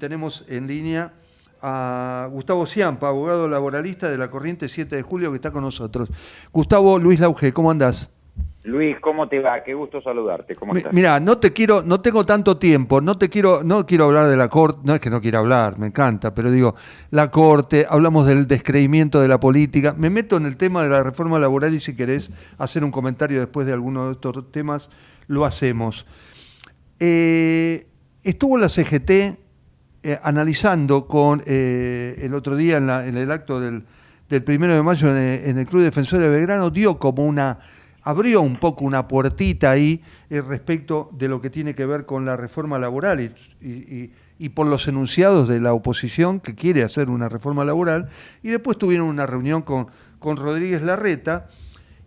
tenemos en línea a Gustavo Ciampa, abogado laboralista de la Corriente 7 de Julio, que está con nosotros. Gustavo Luis Lauge, ¿cómo andás? Luis, ¿cómo te va? Qué gusto saludarte. ¿Cómo estás? Mira, no te quiero, no tengo tanto tiempo, no te quiero, no quiero hablar de la corte, no es que no quiera hablar, me encanta, pero digo, la corte, hablamos del descreimiento de la política, me meto en el tema de la reforma laboral y si querés hacer un comentario después de alguno de estos temas, lo hacemos. Eh, estuvo la CGT eh, analizando con eh, el otro día en, el acto del, primero de mayo en el, Club Defensor de Belgrano, dio como una abrió un poco una puertita ahí eh, respecto de lo que tiene que ver con la reforma laboral y, por los enunciados de la oposición que quiere hacer una reforma laboral. Y después tuvieron una reunión con, con Rodríguez Larreta.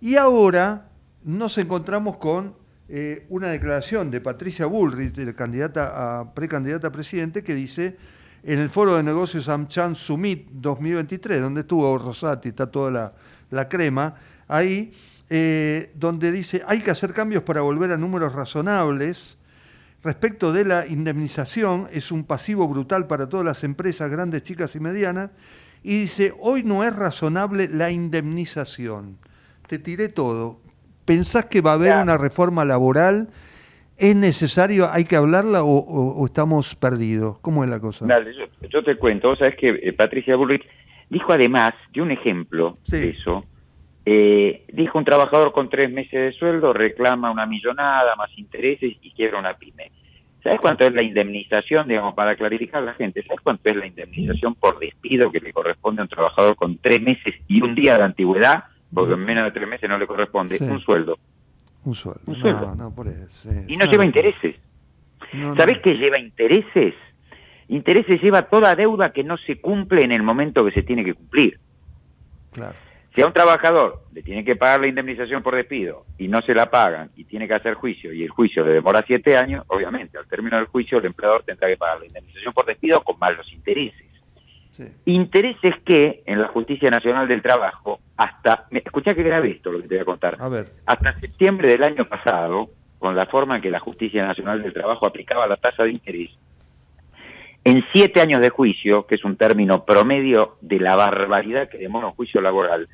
Y ahora nos encontramos con eh, una declaración de Patricia Bullrich, de candidata a, precandidata a presidente, que dice en el foro de negocios AmCham Summit 2023, donde estuvo Rosati, está toda la, la crema, ahí eh, donde dice hay que hacer cambios para volver a números razonables. Respecto de la indemnización, es un pasivo brutal para todas las empresas grandes, chicas y medianas. Y dice, hoy no es razonable la indemnización. Te tiré todo. ¿Pensás que va a haber una reforma laboral? ¿Es necesario, hay que hablarla o, estamos perdidos? ¿Cómo es la cosa? yo, te cuento, vos sabés que eh, Patricia Bullrich dijo además de un ejemplo de eso, eh, dijo un trabajador con tres meses de sueldo reclama una millonada más intereses y quiebra una pyme. ¿Sabes cuánto es la indemnización, digamos, para clarificar a la gente? ¿Sabes cuánto es la indemnización por despido que le corresponde a un trabajador con tres meses y un día de antigüedad? Porque en menos de tres meses no le corresponde. Un sueldo. Un sueldo. Un sueldo. No, por eso, Y no lleva intereses. ¿Sabes qué lleva intereses? Intereses lleva toda deuda que no se cumple en el momento que se tiene que cumplir. Claro. Si a un trabajador le tiene que pagar la indemnización por despido y no se la pagan y tiene que hacer juicio y el juicio le demora siete años, obviamente al término del juicio el empleador tendrá que pagar la indemnización por despido con más los intereses. Intereses que en la Justicia Nacional del Trabajo, hasta, escucha que grave esto lo que te voy a contar, a ver. hasta septiembre del año pasado, con la forma en que la Justicia Nacional del Trabajo aplicaba la tasa de interés, en siete años de juicio, que es un término promedio de la barbaridad que demora un juicio laboral,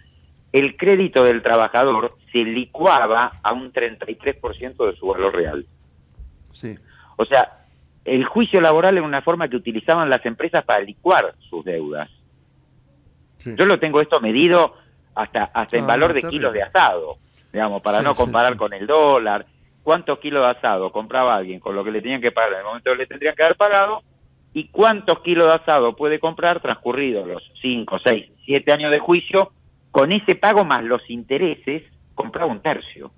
el crédito del trabajador se licuaba a un 33% de su valor real. Sí. O sea, el juicio laboral era una forma que utilizaban las empresas para licuar sus deudas. Yo lo tengo esto medido hasta, hasta en valor de kilos de asado, digamos, para no comparar con el dólar. ¿Cuántos kilos de asado compraba alguien con lo que le tenían que pagar en el momento que le tendrían que haber pagado? ¿Y cuántos kilos de asado puede comprar transcurridos los 5, 6, 7 años de juicio con ese pago más los intereses, compraba un tercio.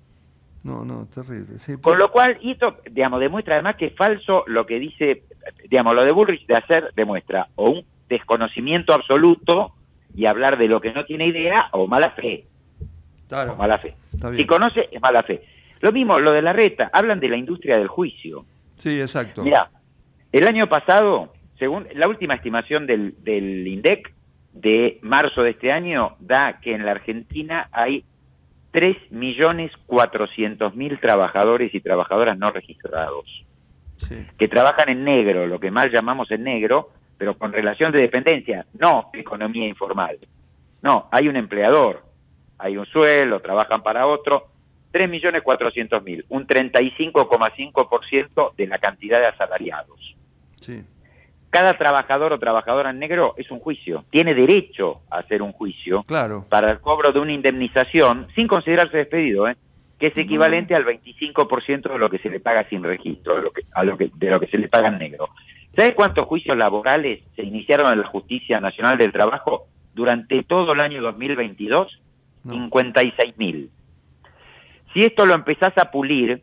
No, no, terrible. Con lo cual, esto, digamos, demuestra además que es falso lo que dice, digamos, lo de Bullrich de hacer, demuestra o un desconocimiento absoluto y hablar de lo que no tiene idea, o mala fe. Claro. mala fe. Si conoce, es mala fe. Lo mismo, lo de la reta, hablan de la industria del juicio. Sí, exacto. Mira, el año pasado, según la última estimación del, del INDEC, de marzo de este año da que en la Argentina hay 3.400.000 trabajadores y trabajadoras no registrados, que trabajan en negro, lo que mal llamamos en negro, pero con relación de dependencia, no economía informal. No, hay un empleador, hay un suelo, trabajan para otro, 3.400.000, un 35,5% de la cantidad de asalariados. Sí cada trabajador o trabajadora en negro es un juicio. Tiene derecho a hacer un juicio claro. para el cobro de una indemnización sin considerarse despedido, ¿eh? que es equivalente al 25% de lo que se le paga sin registro, de lo que, a lo que, de lo que se le paga en negro. ¿Sabes cuántos juicios laborales se iniciaron en la Justicia Nacional del Trabajo durante todo el año 2022? 56.000. Si esto lo empezás a pulir,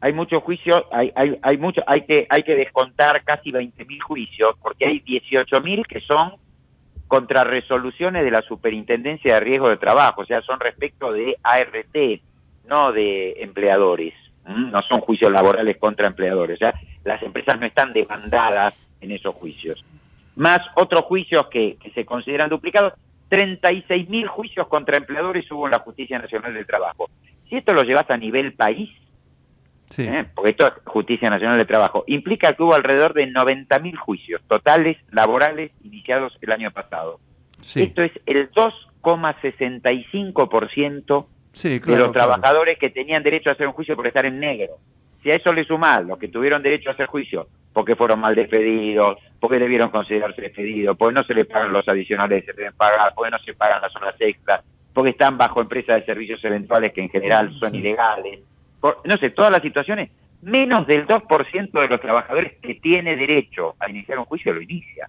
hay muchos juicios, hay, hay, hay, mucho, hay, que, hay que descontar casi 20.000 juicios, porque hay 18.000 que son contra resoluciones de la Superintendencia de Riesgo de Trabajo, o sea, son respecto de ART, no de empleadores, no son juicios laborales contra empleadores, o sea, las empresas no están demandadas en esos juicios. Más otros juicios que, que se consideran duplicados, 36.000 juicios contra empleadores hubo en la Justicia Nacional del Trabajo. Si esto lo llevas a nivel país, ¿eh? porque esto es Justicia Nacional de Trabajo, implica que hubo alrededor de 90.000 juicios totales laborales iniciados el año pasado. Esto es el 2,65% de los trabajadores que tenían derecho a hacer un juicio por estar en negro. Si a eso le sumás los que tuvieron derecho a hacer juicio porque fueron mal despedidos, porque debieron considerarse despedidos, porque no se les pagan los adicionales que se deben pagar, porque no se pagan las horas extras, porque están bajo empresas de servicios eventuales que en general son ilegales, no sé, todas las situaciones, menos del 2% de los trabajadores que tiene derecho a iniciar un juicio lo inicia.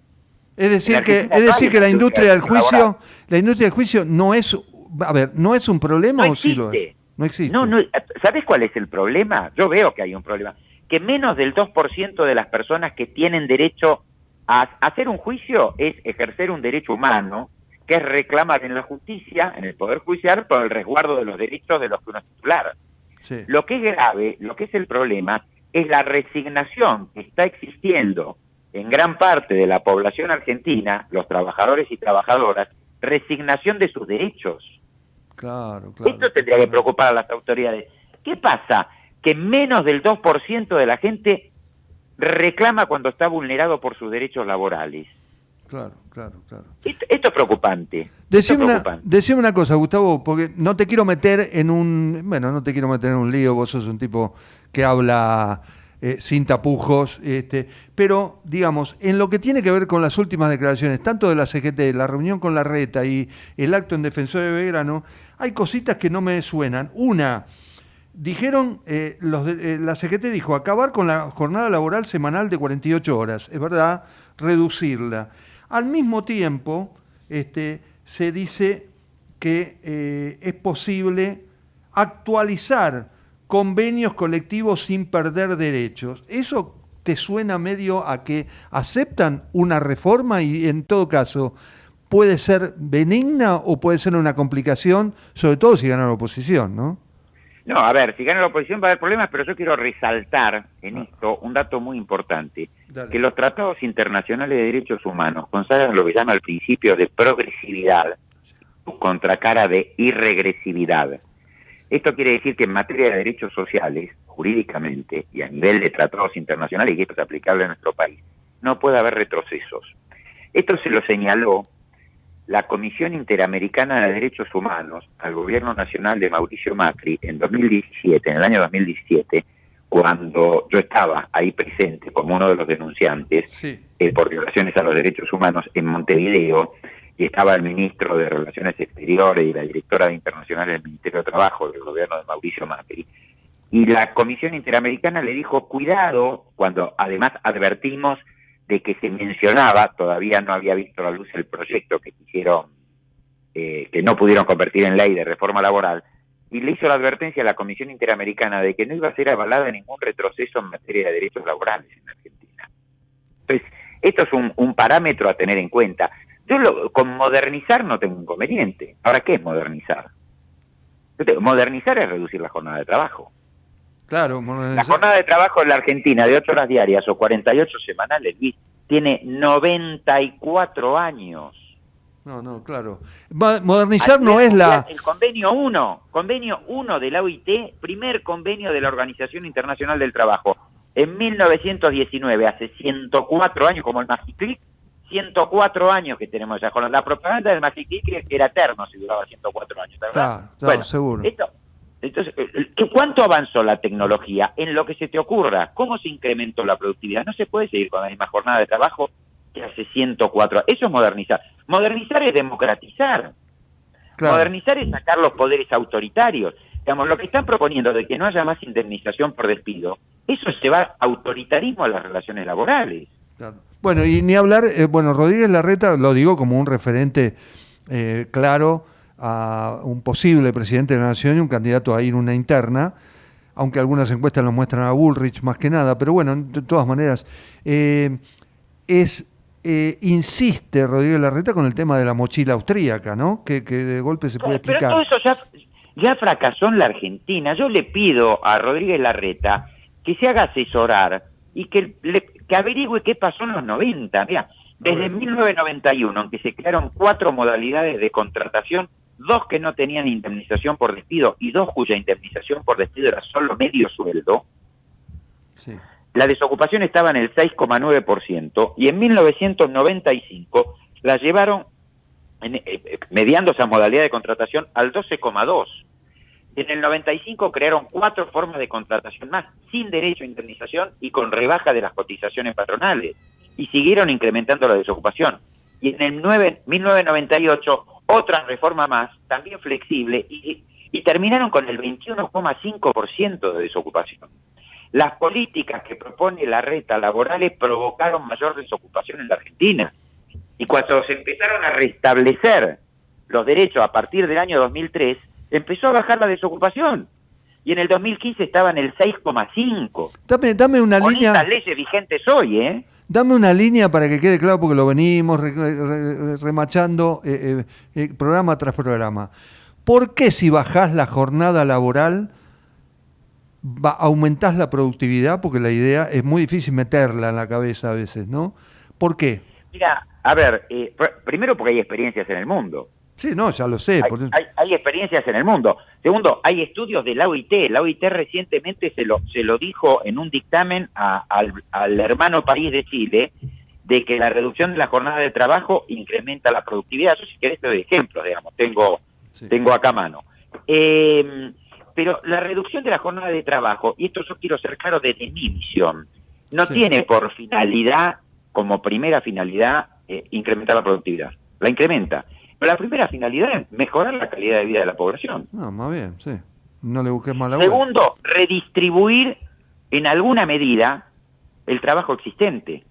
Es decir que es decir que la industria del juicio, la industria del juicio no es a ver, no es un problema o sí lo es. No existe. No, no, ¿sabes cuál es el problema? Yo veo que hay un problema, que menos del 2% de las personas que tienen derecho a hacer un juicio es ejercer un derecho humano, que es reclamar en la justicia, en el poder judicial por el resguardo de los derechos de los que uno es titular. Lo que es grave, lo que es el problema, es la resignación que está existiendo en gran parte de la población argentina, los trabajadores y trabajadoras, resignación de sus derechos. Claro, claro. Esto tendría que preocupar a las autoridades. ¿Qué pasa? Que menos del 2% de la gente reclama cuando está vulnerado por sus derechos laborales. Claro, claro, claro. Esto, es preocupante. Decime, Una, una cosa, Gustavo, porque no te quiero meter en un... Bueno, no te quiero meter en un lío, vos sos un tipo que habla eh, sin tapujos, este, pero digamos, en lo que tiene que ver con las últimas declaraciones, tanto de la CGT, la reunión con la reta y el acto en defensor de Belgrano, hay cositas que no me suenan. Una, dijeron, eh, los eh, la CGT dijo acabar con la jornada laboral semanal de 48 horas, es verdad, reducirla. Al mismo tiempo, este, se dice que eh, es posible actualizar convenios colectivos sin perder derechos. ¿Eso te suena medio a que aceptan una reforma y en todo caso puede ser benigna o puede ser una complicación, sobre todo si gana la oposición, ¿no? No, a ver, si gana la oposición va a haber problemas, pero yo quiero resaltar en ah. esto un dato muy importante, que los tratados internacionales de derechos humanos consagran lo que llama el principio de progresividad, contra cara de irregresividad. Esto quiere decir que en materia de derechos sociales, jurídicamente y a nivel de tratados internacionales, y esto es aplicable a nuestro país, no puede haber retrocesos. Esto se lo señaló la Comisión Interamericana de Derechos Humanos al gobierno nacional de Mauricio Macri en 2017, en el año 2017, cuando yo estaba ahí presente como uno de los denunciantes eh, por violaciones a los derechos humanos en Montevideo, y estaba el ministro de Relaciones Exteriores y la directora de Internacional del Ministerio de Trabajo del gobierno de Mauricio Macri. Y la Comisión Interamericana le dijo, cuidado, cuando además advertimos de que se mencionaba, todavía no había visto la luz el proyecto que quisieron, eh, que no pudieron convertir en ley de reforma laboral, y le hizo la advertencia a la Comisión Interamericana de que no iba a ser avalada ningún retroceso en materia de derechos laborales en Argentina. Entonces, esto es un, parámetro a tener en cuenta. Yo lo, con modernizar no tengo inconveniente. Ahora, ¿qué es modernizar? Modernizar es reducir la jornada de trabajo. Claro, la jornada de trabajo en la Argentina de 8 horas diarias o 48 semanales, tiene 94 años. No, no, claro. Modernizar no es la... El convenio 1, convenio 1 de la OIT, primer convenio de la Organización Internacional del Trabajo. En 1919, hace 104 años, como el Magiclick, 104 años que tenemos jornada. La propaganda del Magiclick era eterno si duraba 104 años, ¿verdad? Claro, seguro. Esto, entonces, eh, eh, ¿cuánto avanzó la tecnología en lo que se te ocurra? ¿Cómo se incrementó la productividad? No se puede seguir con la misma jornada de trabajo que hace 104. Eso es modernizar. Modernizar es democratizar. Modernizar es sacar los poderes autoritarios. Digamos, lo que están proponiendo de que no haya más indemnización por despido, eso se va autoritarismo a las relaciones laborales. Bueno, y ni hablar, eh, bueno, Rodríguez Larreta lo digo como un referente claro a un posible presidente de la Nación y un candidato a ir una interna, aunque algunas encuestas lo muestran a Bullrich más que nada, pero bueno, de todas maneras, eh, es eh, insiste Rodríguez Larreta con el tema de la mochila austríaca, ¿no? Que, de golpe se puede explicar. Pero todo eso ya, fracasó en la Argentina. Yo le pido a Rodríguez Larreta que se haga asesorar y que, que averigüe qué pasó en los 90. Mira, desde 1991, aunque se crearon cuatro modalidades de contratación, dos que no tenían indemnización por despido y dos cuya indemnización por despido era solo medio sueldo, la desocupación estaba en el 6,9% y en 1995 la llevaron, en, eh, eh, mediando esa modalidad de contratación, al 12,2%. En el 95 crearon cuatro formas de contratación más, sin derecho a indemnización y con rebaja de las cotizaciones patronales, y siguieron incrementando la desocupación. Y en el 9, 1998 otra reforma más, también flexible, y, y terminaron con el 21,5% de desocupación. Las políticas que propone la reta laborales provocaron mayor desocupación en la Argentina. Y cuando se empezaron a restablecer los derechos a partir del año 2003, empezó a bajar la desocupación. Y en el 2015 estaba en el 6,5. Dame, dame una Con línea. estas leyes vigentes hoy, ¿eh? Dame una línea para que quede claro, porque lo venimos re- re- remachando eh, eh, eh, programa tras programa. ¿Por qué si bajás la jornada laboral va, aumentás la productividad? Porque la idea es muy difícil meterla en la cabeza a veces, ¿no? ¿Por qué? Mira, a ver, pr- primero porque hay experiencias en el mundo. Sí, no, ya lo sé. Hay, por eso- hay- hay experiencias en el mundo. Segundo, hay estudios de la OIT. La OIT recientemente se lo, se lo dijo en un dictamen a- al, al hermano país de Chile de que la reducción de la jornada de trabajo incrementa la productividad. Yo si querés te doy ejemplos, digamos, tengo, Sí. tengo acá a mano. Eh, pero la reducción de la jornada de trabajo, y esto yo quiero ser claro desde mi visión, no Sí. tiene por finalidad, como primera finalidad, eh, incrementar la productividad. La incrementa. La primera finalidad es mejorar la calidad de vida de la población. No, más bien, sí. No le busques más. Segundo, redistribuir en alguna medida el trabajo existente.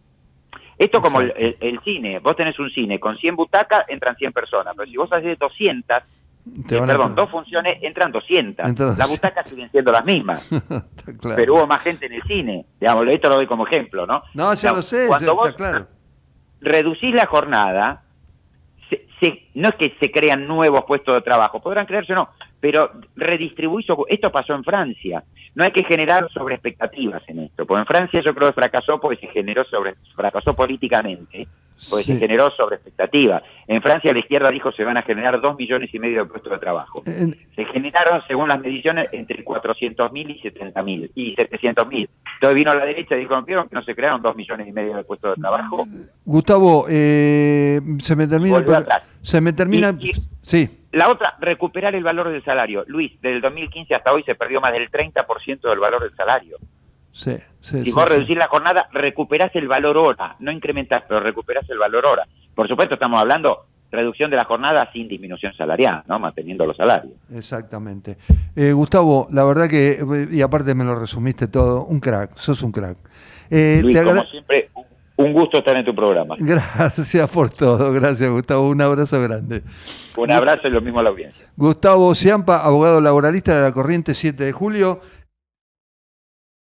Esto como el, Exacto. el- el cine, vos tenés un cine con 100 butacas, entran 100 personas, pero si vos haces 200, Te eh, van a- perdón, dos funciones, entran 200. Entran Las 200. butacas siguen siendo las mismas, claro. pero hubo más gente en el cine. Digamos, esto lo doy como ejemplo, ¿no? No, ya lo sé, cuando ya vos está claro. reducís la jornada, no es que se crean nuevos puestos de trabajo, podrán crearse o no, pero redistribuís, ocu- esto pasó en Francia. No hay que generar sobre expectativas en esto, porque en Francia yo creo que fracasó porque se generó sobre, fracasó políticamente, porque Sí. se generó sobre expectativas. En Francia la izquierda dijo se van a generar dos millones y medio de puestos de trabajo. En- Se generaron, según las mediciones, entre 400.000 y 70.000 y 700.000. Entonces vino la derecha y dijo, ¿vieron que no se crearon dos millones y medio de puestos de trabajo? Gustavo, eh, se me termina. el. Se me termina. Y- y- Sí. La otra, recuperar el valor del salario. Luis, desde el 2015 hasta hoy se perdió más del 30% del valor del salario. Sí, sí, Si sí, vos reducís la jornada, recuperás el valor hora. No incrementás, pero recuperás el valor hora. Por supuesto, estamos hablando reducción de la jornada sin disminución salarial, ¿no? Manteniendo los salarios. Exactamente. Eh, Gustavo, la verdad que, y aparte me lo resumiste todo, un crack, sos un crack. Eh, Luis, te como siempre, un gusto estar en tu programa. Gracias por todo, gracias Gustavo, un abrazo grande. Un abrazo y lo mismo a la audiencia. Gustavo Ciampa, abogado laboralista de la Corriente 7 de Julio.